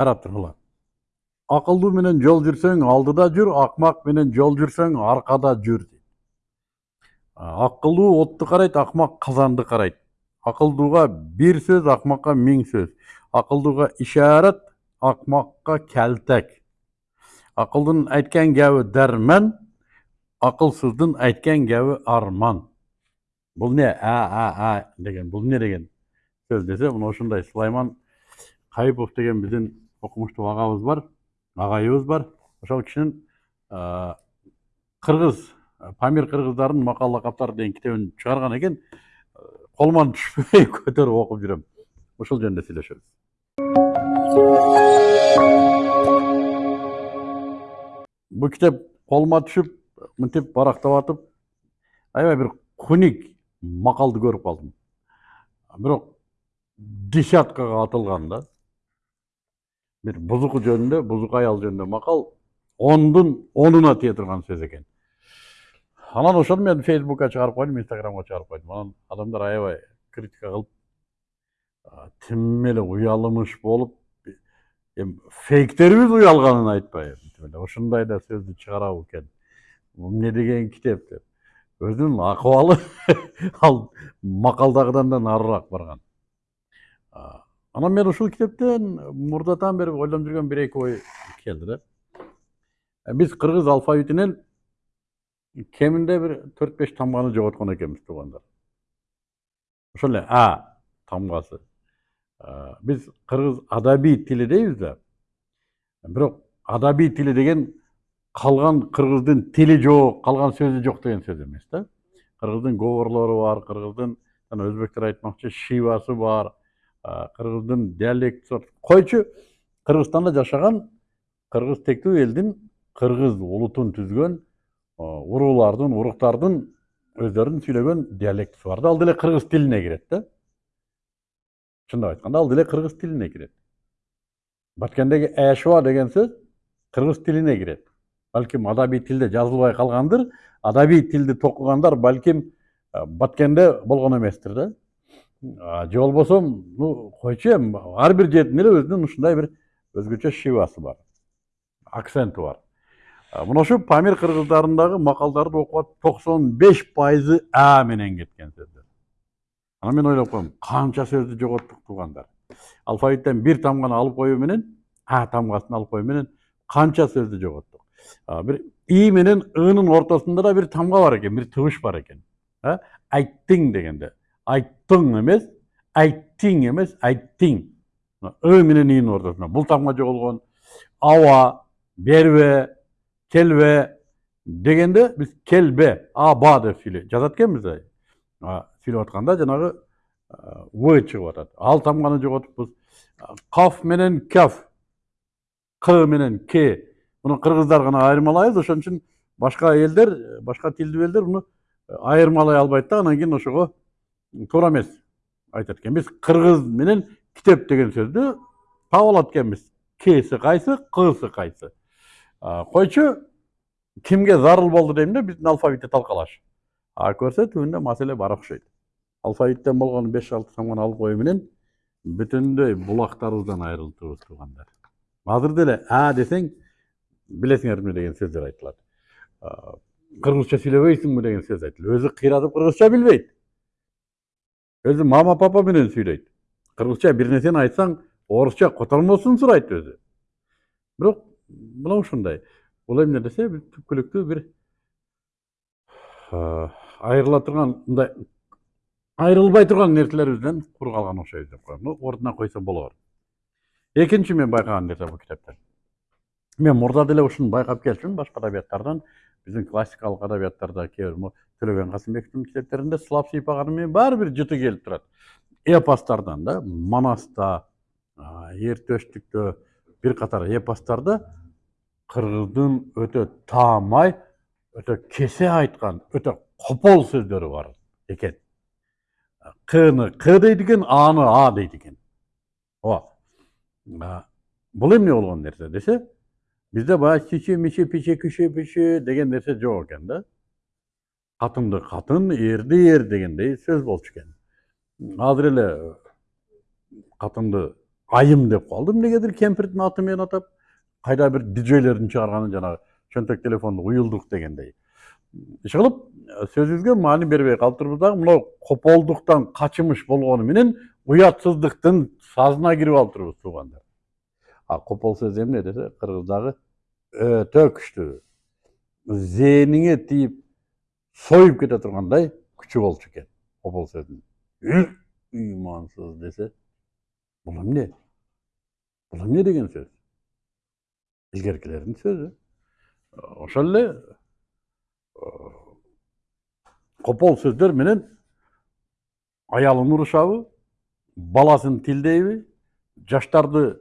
карап тургула акылдуу менен жол жүрсөң алдыда жүр акмак менен жол жүрсөң аркада жүр дейт акылдуу отту карайт акмак казанды карайт акылдууга бир сөз акмакка миң сөз акылдууга ишарат акмакка келтек акылдын айткан гәбі дәрмән акылсыздын айткан гәбі арман бул не а а а деген бул не деген сөз десе мына ушундай сулайман кайыпов деген биздин окумуштуу агабыз бар агайыбыз бар ошол кишинин кыргыз памир кыргыздардын макал лакаптары деген китебин чыгарган экен колуман түшпөй көтөрүп окуп жүрөм ошол жөнүндө сүйлөшөбүз бул китеп колума түшүп мынтип барактап атып аябай бир хуник макалды көрүп калдым бирок десяткага атылган да бир бузук жөнүндө бузук аял жөнүндө макал ондун онуна тие турган сөз экен анан ошону мен фейсбукка чыгарып койдум инстаграмга чыгарып койдум анан адамдар аябай критика кылып тим эле уялымыш болуп эми фейктерибиз уялганын айтпай ушундай да сөздү чыгарабы экен эмне деген китеп деп өзүнүн акыбалы ал макалдагыдан да нарыраак барган анан мен ушул китептен мурдатан бери ойлонуп жүргөн бир эки ой келди да биз кыргыз алфавитинен кеминде бир төрт беш тамганы жоготкон экенбиз туугандар ошол эле а тамгасы биз кыргыз адабий тили дейбиз да бирок адабий тили деген калган кыргыздын тили жок калган сөзү жок деген сөз эмес да кыргыздын говорлору бар кыргыздын жана өзбектер айтмакчы шивасы бар кыргыздын диалектisi бар. Койчу кыргызстанда жашаган кыргыз тектүү элдин кыргыз улутун түзгөн уруулардын уруктардын өздөрүнүн сүйлөгөн диалектisi бар да. Ал деле кыргыз тилине кирет да. Чындап айтканда ал деле кыргыз тилине кирет. Баткендеги эшуа деген сөз кыргыз тилине кирет. Балким адабий тилде жазылбай калгандыр адабий тилди токугандар балким баткенде болгон эместир да. Же болбосо ну койчу эми ар бир жердин эле өзүнүн ушундай бир өзгөчө шивасы бар акценти бар. Мына ушу памир кыргыздарындагы макалдарды окуп атып токсон беш пайызы а менен кеткен сөздөр анан мен ойлоп коем канча сөздү жоготтук туугандар алфавиттен бир тамганы алып коюу менен а тамгасын алып коюу менен канча сөздү жоготтук бир и менен ынын ортосунда да бир тамга бар экен бир тыбыш бар экен айттың дегенде. Айттың эмес айттиң эмес айттиң ы менен инин ортосунда бул тамга жоголгон аба бербе келбе дегенде биз келбе аба деп сүйлөй жазат экенбиз сүйлөп атканда жанагы в чыгып атат ал тамганы жоготуппуз каф менен каф к менен к муну кыргыздар гана айырмалайбыз ошон үчүн башка элдер башка тилдүү элдер муну айырмалай албайт да анан кийин ошого туура эмес айтат экен биз кыргыз менен китеп деген сөздү таап алат экенбиз кси кайсы ксы кайсы койчу кимге зарыл болду дейм да биздин алфавитти талкалаш а көрсө түбүндө маселе бар окшойт алфавиттен болгон беш алты тамганы алып коюу менен бүтүндөй булактарыбыздан айрылтыбыз туугандар азыр деле а десең билесиңер эмне деген сөздөр айтылат кыргызча сүйлөбөйсүңбү деген сөз айтылат өзү кыйратып кыргызча билбейт өзү мама папа менен сүйлөйт кыргызча бир нерсени айтсаң орусча котормосун сурайт өзү бирок мына ушундай бул эмне десе биз түпкүлүктүү бир айрыла турган мындай айрылбай турган нерселерибизден кур калган окшойбуз деп коем ордуна койсо болор экинчи мен байкаган нерсе бул китептен мен мурда деле ушуну байкап келчүмүн башка адабияттардан биздин классикалык адабияттарда кээ бир төлөгөн касымбековдун китептеринде сылап баары бир жыты келип турат эпостардан да манаста эртөштүктө бир катар эпостарда кыргыздын өтө таамай өтө кесе айткан өтө копол сөздөрү бар экен кны к дейт экен аны а дейт экен ооба бул эмне болгон нерсе десе бизде баягы чичи мичи пичи күшү пүшү деген нерсе жок экен да қатынды қатын ерді ер дегендей сөз болчу экен азыр эле катынды айым деп қалдым негедір кемпірдің атымен атап қайда бір диджейлердің шығарғаны жаңағы чөнтек телефонды уюлдук дегендей ишкылып сөзүбүзгө маани бербей калыптырбыз дагы мынау кополдуктан качымыш болгону менен уятсыздыктын сазына кирип алыптырбыз туугандар а копол сөзү эмне десе кыргыздагы өтө күчтүү зээниңе тийип союп кете тургандай күчү болчу экен копол сөзүнүн ыймансыз десе бул эмне бул эмне деген сөз? Илгеркилердин сөзү ошол эле копол сөздөр менен аялын урушабы баласын тилдейби жаштарды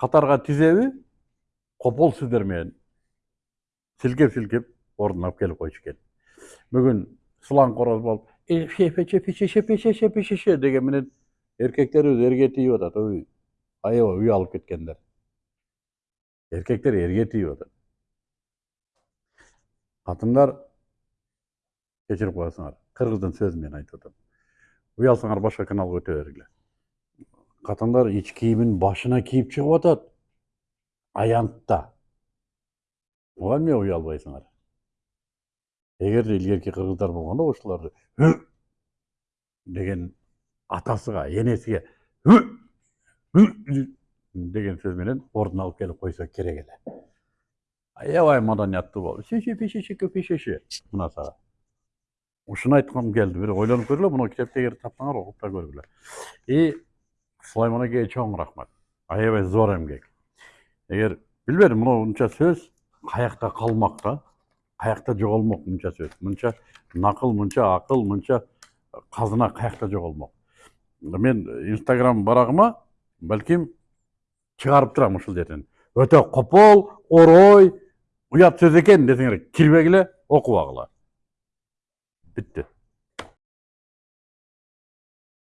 катарга тизеби копол сөздөр менен силкеп силкеп ордуна алып келип койчу экен бүгүн сылаң короз болуп шепеше деген менен эркектерибиз эрге тийип атат ой аябай уялып кеткендер. Эркектер эрге тийип атат катындар кечирип коесуңар кыргыздын сөзү менен айтып атам уялсаңар башка каналга өтө бергиле катындар ич кийимин башына кийип чыгып атат аянтта. Буга эмне уялбайсыңар эгерде илгерки кыргыздар болгондо ушуларды деген атасыга энесиге деген сөз менен ордуна алып келип койсо керек эле аябай маданияттуу болуп пешеше мына сага ушуну айткым келди бир ойлонуп көргүлө мына китепти эгер тапсаңар окуп да көргүлө и сулайман чоң рахмат аябай зор эмгек эгер билбедим мына сөз каякта калмак да каякта жоголмок мынча сөз мынча накыл мынча акыл мынча казына каякта жоголмок мен инстаграм барагыма балким чыгарып турам ушул жерден өтө копол орой уят сөз экен десеңер кирбегиле окубагыла бүттү